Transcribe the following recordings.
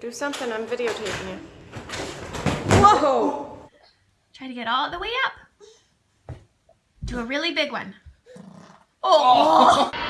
Do something, I'm videotaping you. Whoa! Try to get all the way up. Do a really big one. Oh! oh.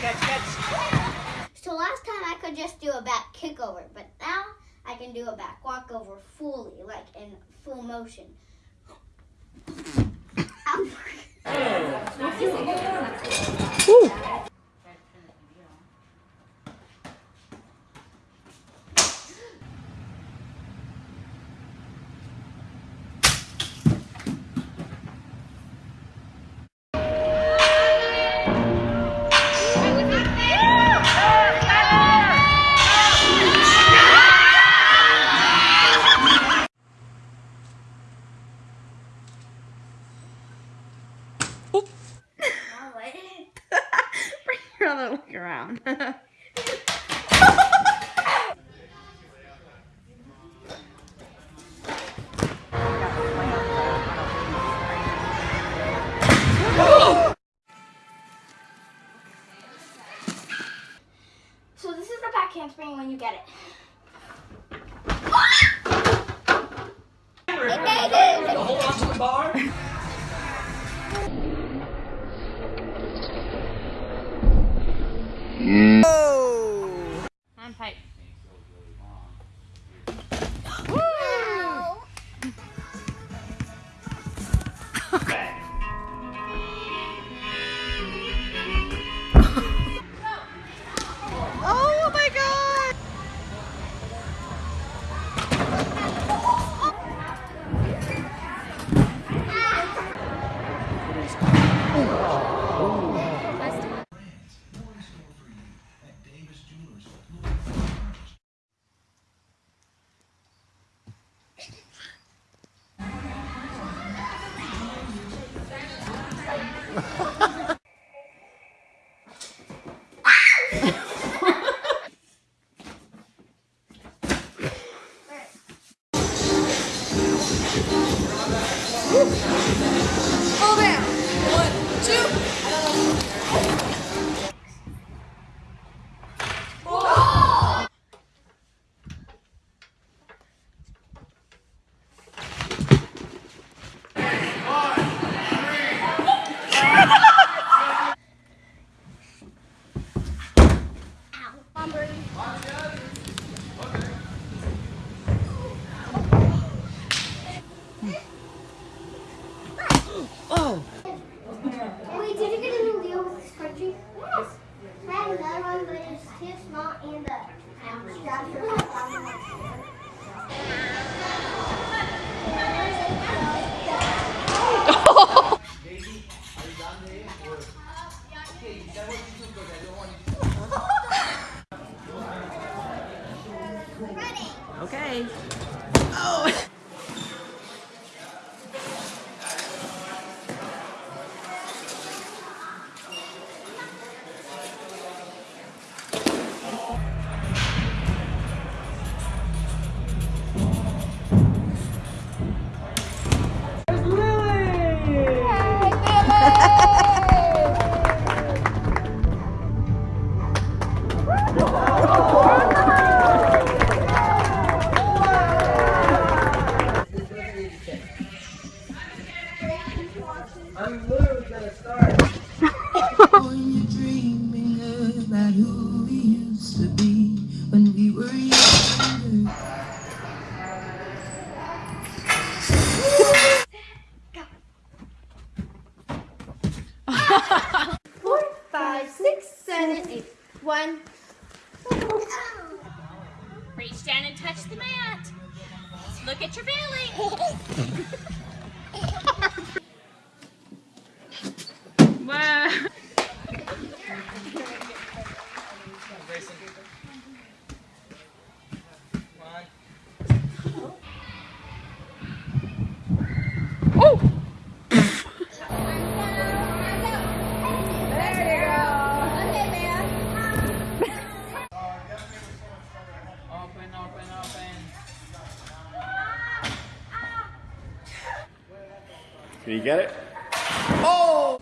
So last time I could just do a back kick over, but now I can do a back walk over fully, like in full motion. Bring back when you get it. Hold on to the bar. On Oh my god! Wait, you get it? Try. Oh!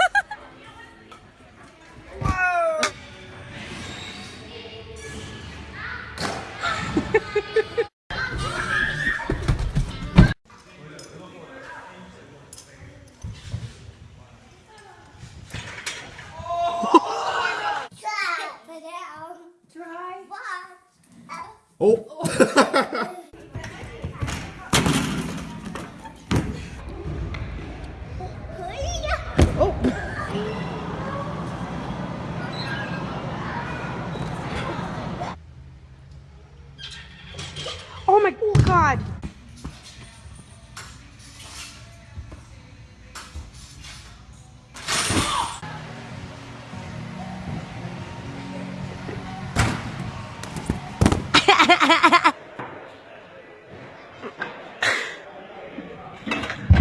Oh. oh. Oh my god.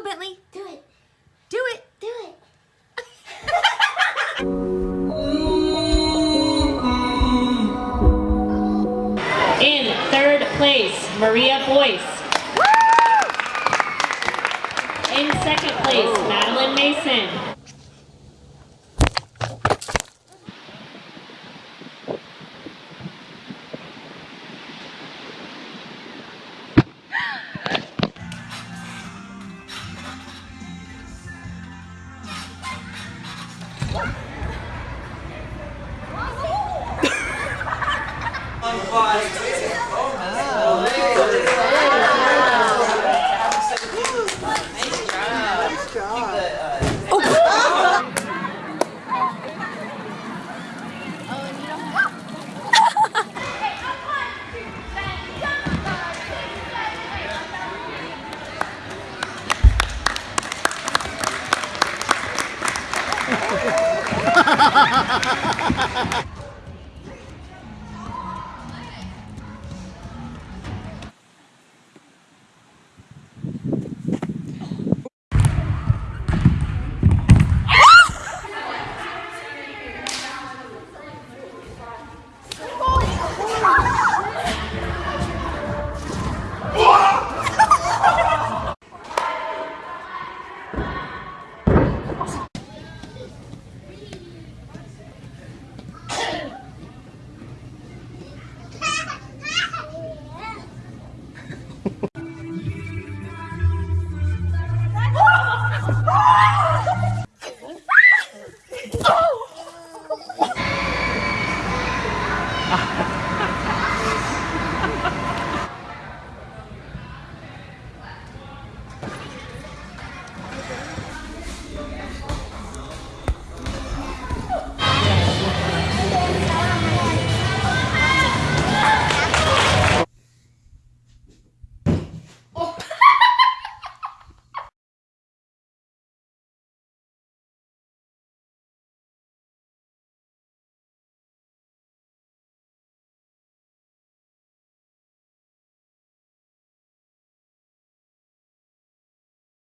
Go, Bentley. Do it. Do it. Do it. In third place, Maria Boyce. In second place, oh. Madeline Mason. 아, Ha ha ha.